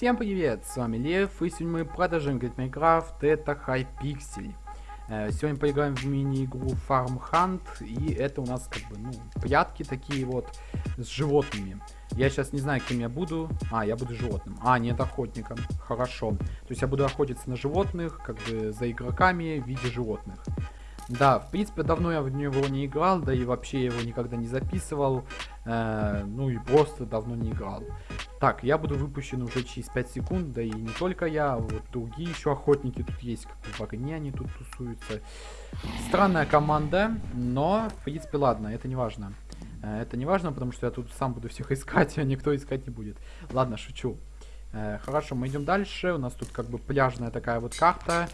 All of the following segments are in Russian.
Всем привет, с вами Лев, и сегодня мы продолжаем играть Майнкрафт, это Хайпиксель. Э, сегодня поиграем в мини-игру Farm Hunt, и это у нас как бы, ну, прятки такие вот с животными. Я сейчас не знаю, кем я буду. А, я буду животным. А, нет, охотником. Хорошо. То есть я буду охотиться на животных, как бы за игроками в виде животных. Да, в принципе, давно я в него не играл, да и вообще его никогда не записывал. Э, ну и просто давно не играл. Так, я буду выпущен уже через 5 секунд, да и не только я, вот другие еще охотники тут есть, как в огне они тут тусуются. Странная команда, но, в принципе, ладно, это не важно. Э, это не важно, потому что я тут сам буду всех искать, а никто искать не будет. Ладно, шучу. Э, хорошо, мы идем дальше. У нас тут как бы пляжная такая вот карта.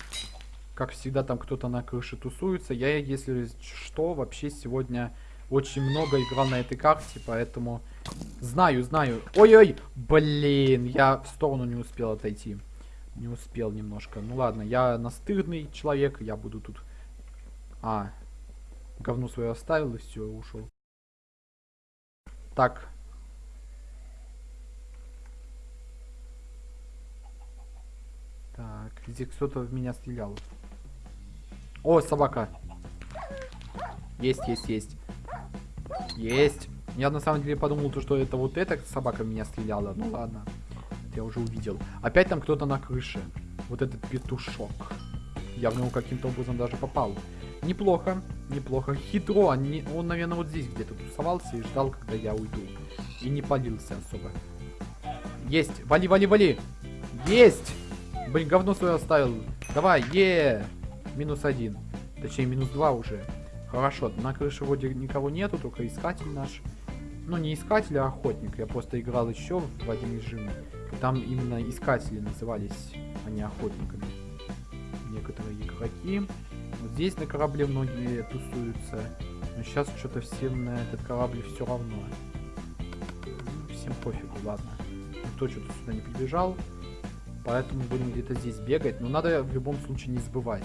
Как всегда, там кто-то на крыше тусуется. Я, если что, вообще сегодня очень много играл на этой карте, поэтому... Знаю, знаю. Ой-ой, блин, я в сторону не успел отойти. Не успел немножко. Ну ладно, я настырный человек, я буду тут... А, говно свое оставил и все, ушел. Так. Так, здесь кто-то в меня стрелял. О, собака. Есть, есть, есть. Есть. Я на самом деле подумал, то, что это вот эта собака меня стреляла. Ну ладно. Это я уже увидел. Опять там кто-то на крыше. Вот этот петушок. Я в него каким-то образом даже попал. Неплохо, неплохо. Хитро. Он, он наверное, вот здесь где-то тусовался и ждал, когда я уйду. И не палился особо. Есть. Вали, вали, вали. Есть. Блин, говно свое оставил. Давай, е. -е. Минус один. Точнее, минус два уже. Хорошо, на крыше вроде никого нету, только искатель наш. Ну, не искатель, а охотник. Я просто играл еще в один режим. Там именно искатели назывались, а не охотниками. Некоторые игроки. Вот здесь на корабле многие тусуются. Но сейчас что-то всем на этот корабль все равно. Всем пофигу, ладно. Никто что-то сюда не прибежал. Поэтому будем где-то здесь бегать. Но надо в любом случае не забывать.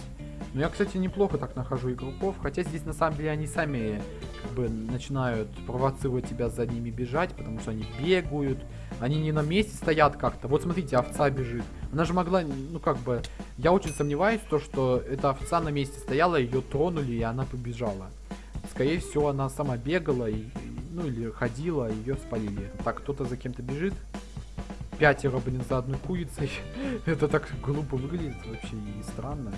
Но я, кстати, неплохо так нахожу игроков, хотя здесь на самом деле они сами как бы начинают провоцировать тебя за ними бежать, потому что они бегают, они не на месте стоят как-то. Вот смотрите, овца бежит. Она же могла, ну как бы, я очень сомневаюсь, то, что эта овца на месте стояла, ее тронули и она побежала. Скорее всего, она сама бегала, и, ну или ходила, ее спалили. Так, кто-то за кем-то бежит. Пятеро, блин, за одной курицей. Это так глупо выглядит вообще и странно.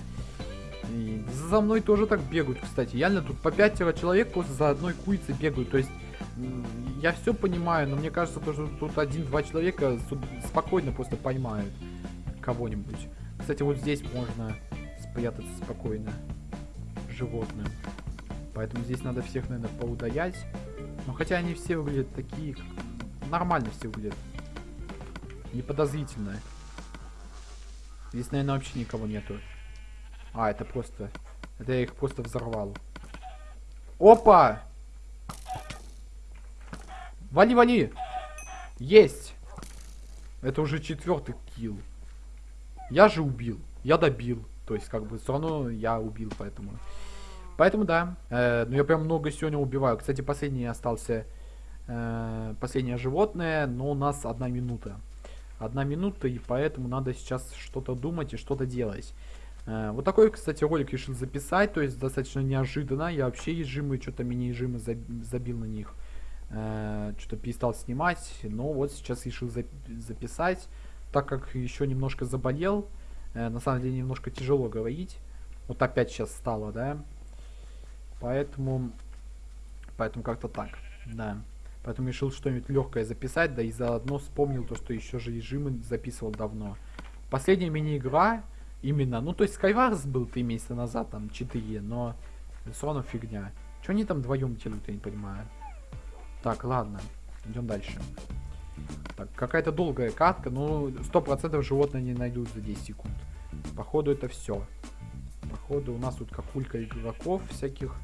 И за мной тоже так бегают, кстати. Реально тут по пятеро человек просто за одной курицей бегают. То есть я все понимаю, но мне кажется, то, что тут один-два человека спокойно просто поймают кого-нибудь. Кстати, вот здесь можно спрятаться спокойно животным. Поэтому здесь надо всех, наверное, поудаять. Но хотя они все выглядят такие... Нормально все выглядят. Неподозрительно. Здесь, наверное, вообще никого нету. А, это просто... Это я их просто взорвал. Опа! Вали, вали! Есть! Это уже четвертый килл. Я же убил. Я добил. То есть, как бы, все равно я убил, поэтому... Поэтому, да. Э, ну, я прям много сегодня убиваю. Кстати, последний остался... Э, последнее животное, но у нас одна минута. Одна минута, и поэтому надо сейчас что-то думать и что-то делать. Э, вот такой, кстати, ролик решил записать, то есть достаточно неожиданно. Я вообще ежимы, что-то мини-ежимы забил на них. Э, что-то перестал снимать, но вот сейчас решил записать, так как еще немножко заболел. Э, на самом деле немножко тяжело говорить. Вот опять сейчас стало, да. Поэтому, поэтому как-то так, да. Поэтому решил что-нибудь легкое записать, да и заодно вспомнил то, что еще же режимы записывал давно. Последняя мини-игра Именно. Ну, то есть Skywars был три месяца назад, там, 4, но все равно фигня. Что они там вдвоем делают, я не понимаю. Так, ладно. Идем дальше. Так, какая-то долгая катка, но сто процентов животное не найдут за 10 секунд. Походу это все. Походу у нас тут какулька игроков всяких.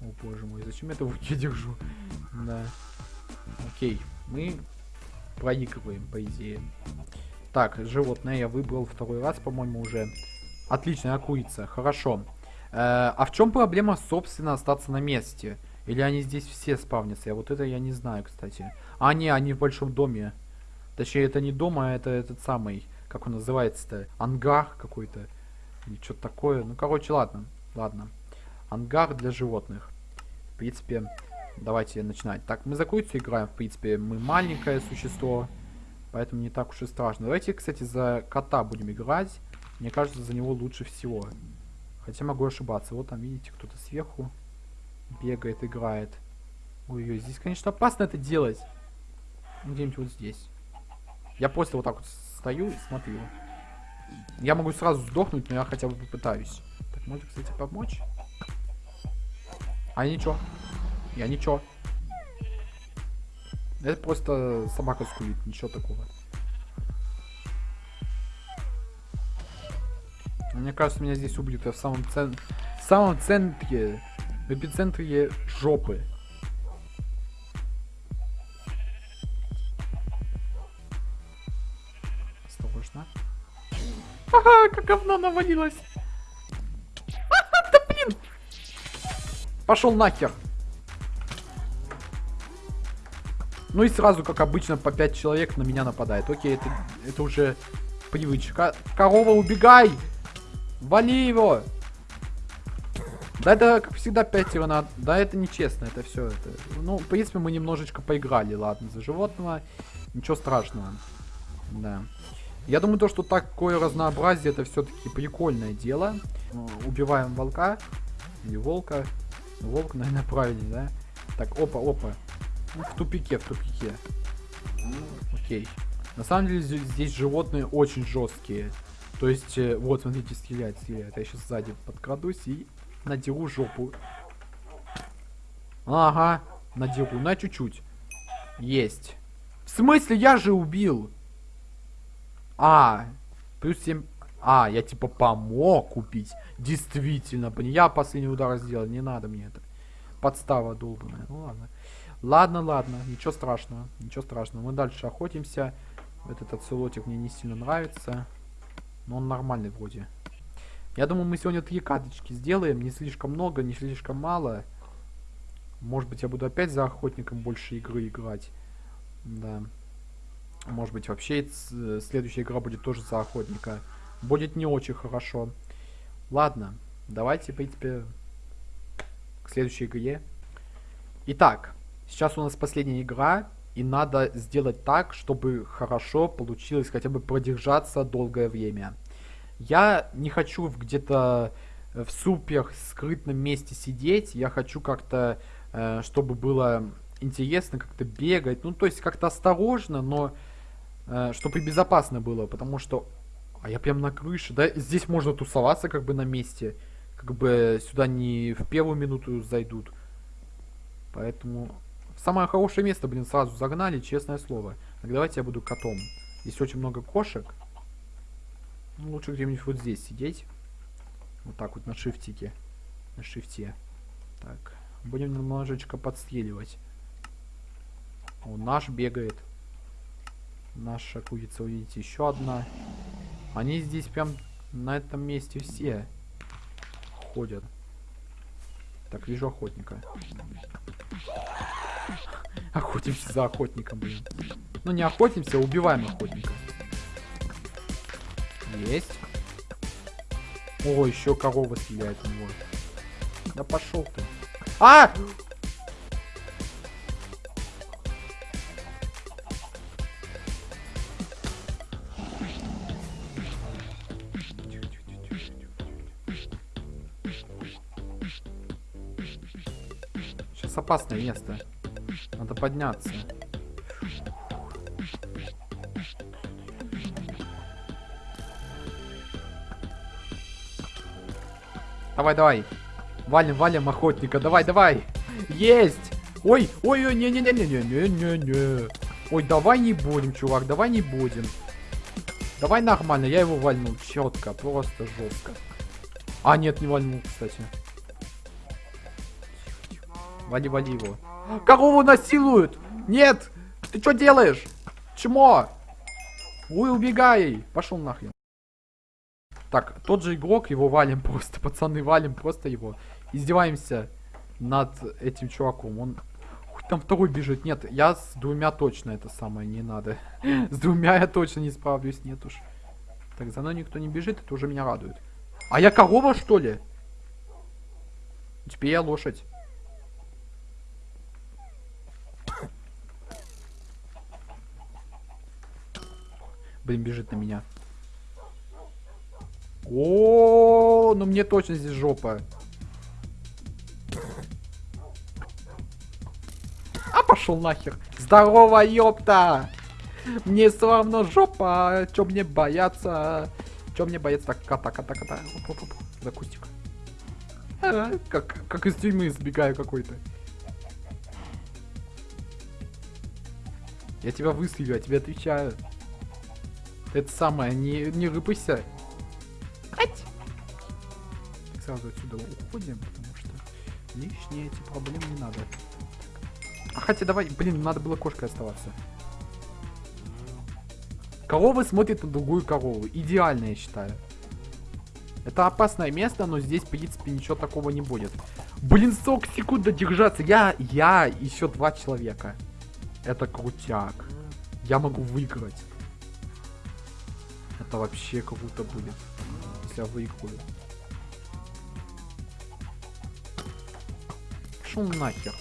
О боже мой, зачем я это в руке держу? Да. Окей, мы проигрываем, по идее. Так, животное я выбрал второй раз, по-моему, уже. Отлично, курица, хорошо. Э, а в чем проблема, собственно, остаться на месте? Или они здесь все спавнятся? Я вот это я не знаю, кстати. А, не, они в большом доме. Точнее, это не дом, а это этот самый, как он называется-то, ангар какой-то. Или что-то такое. Ну, короче, ладно. Ладно. Ангар для животных. В принципе, давайте начинать. Так, мы за курицу играем. В принципе, мы маленькое существо. Поэтому не так уж и страшно. Давайте, кстати, за кота будем играть. Мне кажется, за него лучше всего. Хотя могу ошибаться. Вот там, видите, кто-то сверху бегает, играет. Ой-ой, здесь, конечно, опасно это делать. Где-нибудь вот здесь. Я просто вот так вот стою и смотрю. Я могу сразу сдохнуть, но я хотя бы попытаюсь. Так, может, кстати, помочь? А ничего. Я ничего. Это просто собака скулит, ничего такого. Мне кажется, меня здесь убьют. Я в самом, цен... в самом центре, в эпицентре жопы. Осторожно. Ага, как говно навалилось. да блин! Пошел нахер. Ну и сразу, как обычно, по 5 человек на меня нападает. Окей, это, это уже привычка. Корова, убегай! Вали его! Да это, как всегда, пятеро надо. Да, это нечестно, это все. Это... Ну, в принципе, мы немножечко поиграли, ладно, за животного. Ничего страшного. Да. Я думаю, то, что такое разнообразие, это все-таки прикольное дело. Убиваем волка. Или волка. Волк, наверное, правильнее, да? Так, опа, опа. В тупике, в тупике. Окей. На самом деле здесь животные очень жесткие. То есть, э, вот, смотрите, стрелять, стреляет. Я сейчас сзади подкрадусь и надеру жопу. Ага, надеру, на чуть-чуть. Есть. В смысле, я же убил? А, плюс 7... А, я типа помог купить. Действительно, я последний удар сделал, не надо мне это. Подстава долбаная. Ну ладно. Ладно, ладно, ничего страшного, ничего страшного. Мы дальше охотимся. Этот оцелотик мне не сильно нравится. Но он нормальный вроде. Я думаю, мы сегодня три каточки сделаем. Не слишком много, не слишком мало. Может быть, я буду опять за охотником больше игры играть. Да. Может быть, вообще следующая игра будет тоже за охотника. Будет не очень хорошо. Ладно, давайте, в принципе, к следующей игре. Итак, сейчас у нас последняя игра. И надо сделать так, чтобы хорошо получилось хотя бы продержаться долгое время. Я не хочу где-то э, в супер скрытном месте сидеть. Я хочу как-то, э, чтобы было интересно, как-то бегать. Ну, то есть как-то осторожно, но э, чтобы безопасно было. Потому что... А я прям на крыше. Да, здесь можно тусоваться как бы на месте. Как бы сюда не в первую минуту зайдут. Поэтому самое хорошее место, блин, сразу загнали, честное слово. Так давайте я буду котом. Здесь очень много кошек. Ну, лучше где-нибудь вот здесь сидеть. Вот так вот на шифтике. На шифте. Так. Будем немножечко подстреливать. О, наш бегает. Наша курица, увидите, еще одна. Они здесь прям на этом месте все ходят. Так, вижу охотника. Охотимся за охотником, блин. Ну не охотимся, а убиваем охотника. Есть. О, еще корова стреляет у него. Да пошел ты. А! Сейчас опасное место. Надо подняться. Давай, давай. Валим, валим охотника. Давай, давай. Есть. Ой, ой, ой, не-не-не-не-не-не-не-не. Ой, давай не будем, чувак, давай не будем. Давай нормально, я его вальнул четко, просто жестко. А, нет, не вальнул, кстати. Вали, вали его. Корову насилуют! Нет! Ты что делаешь? Чмо? Ой, убегай! Пошел нахрен. Так, тот же игрок, его валим просто, пацаны, валим просто его. Издеваемся над этим чуваком. Он... Ух Там второй бежит. Нет, я с двумя точно это самое не надо. С двумя я точно не справлюсь, нет уж. Так, за мной никто не бежит, это уже меня радует. А я корова, что ли? Теперь я лошадь. Блин, бежит на меня. О, ну мне точно здесь жопа. А пошел нахер. Здорово, ёпта! Мне все равно жопа. Чё мне бояться? Чё мне бояться? Так, кота, кота, кота. Оп, оп, оп. За кустик. А, как, как из тюрьмы сбегаю какой-то. Я тебя выстрелю, я тебе отвечаю. Это самое, не, не рыпайся. Ать! Сразу отсюда уходим, потому что лишние эти проблемы не надо. А хотя давай, блин, надо было кошкой оставаться. Корова смотрит на другую корову. Идеально, я считаю. Это опасное место, но здесь, в принципе, ничего такого не будет. Блин, 40 секунд додержаться. Я, я, еще два человека. Это крутяк. Я могу выиграть. Это вообще круто будет, если я выиграю. Шел нахер.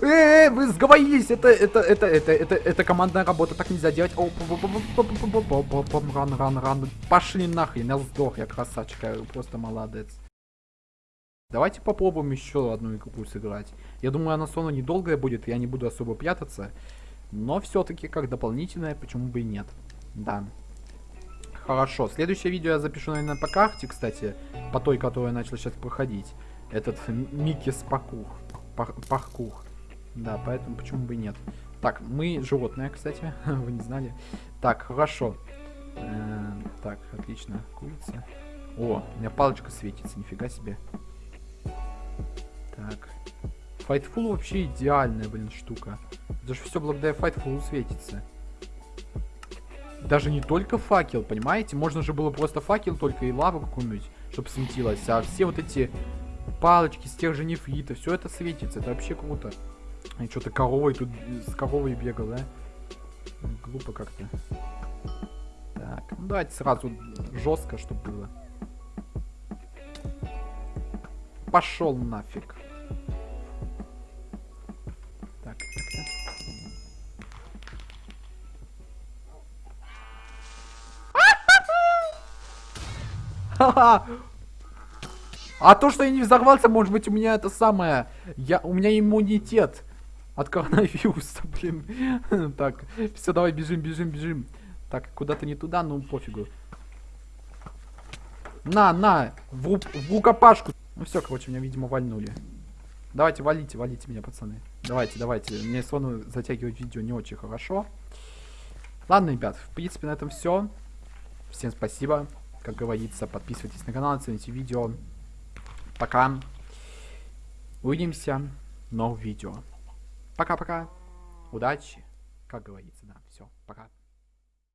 Эй, вы сговорились, это, это, это, это, это, это командная работа, так нельзя делать. Ран, ран, ран. Пошли нахрен, я сдох, я красавчик, я просто молодец. Давайте попробуем еще одну игру сыграть. Я думаю, она сон недолгая будет, я не буду особо прятаться. Но все-таки как дополнительная, почему бы и нет. Да. Хорошо, следующее видео я запишу, наверное, по карте, кстати. По той, которую я начал сейчас проходить. Этот Микки Спакух. Пар паркур. Да, поэтому почему бы и нет. Так, мы животные, кстати, вы не знали. Так, хорошо. -э так, отлично. Курица. О, у меня палочка светится, нифига себе. Так. Fightful вообще идеальная, блин, штука. Даже все благодаря Fightful светится. Даже не только факел, понимаете? Можно же было просто факел только и лаву какую-нибудь, чтобы светилось. А все вот эти палочки с тех же нефрита, все это светится. Это вообще круто. И что-то коровой тут с коровой бегал, да? Глупо как-то. Так, ну давайте сразу жестко, чтобы было. Пошел нафиг. Так, так, так. А то, что я не взорвался, может быть, у меня это самое... Я... У меня иммунитет от коронавируса, блин. Так, все, давай бежим, бежим, бежим. Так, куда-то не туда, ну пофигу. На, на, в, в рукопашку. Ну все, короче, меня, видимо, вальнули. Давайте, валите, валите меня, пацаны. Давайте, давайте. Мне сону затягивать видео не очень хорошо. Ладно, ребят, в принципе, на этом все. Всем спасибо. Как говорится, подписывайтесь на канал, оцените видео. Пока. Увидимся в новых видео. Пока-пока. Удачи. Как говорится, да. Все, пока.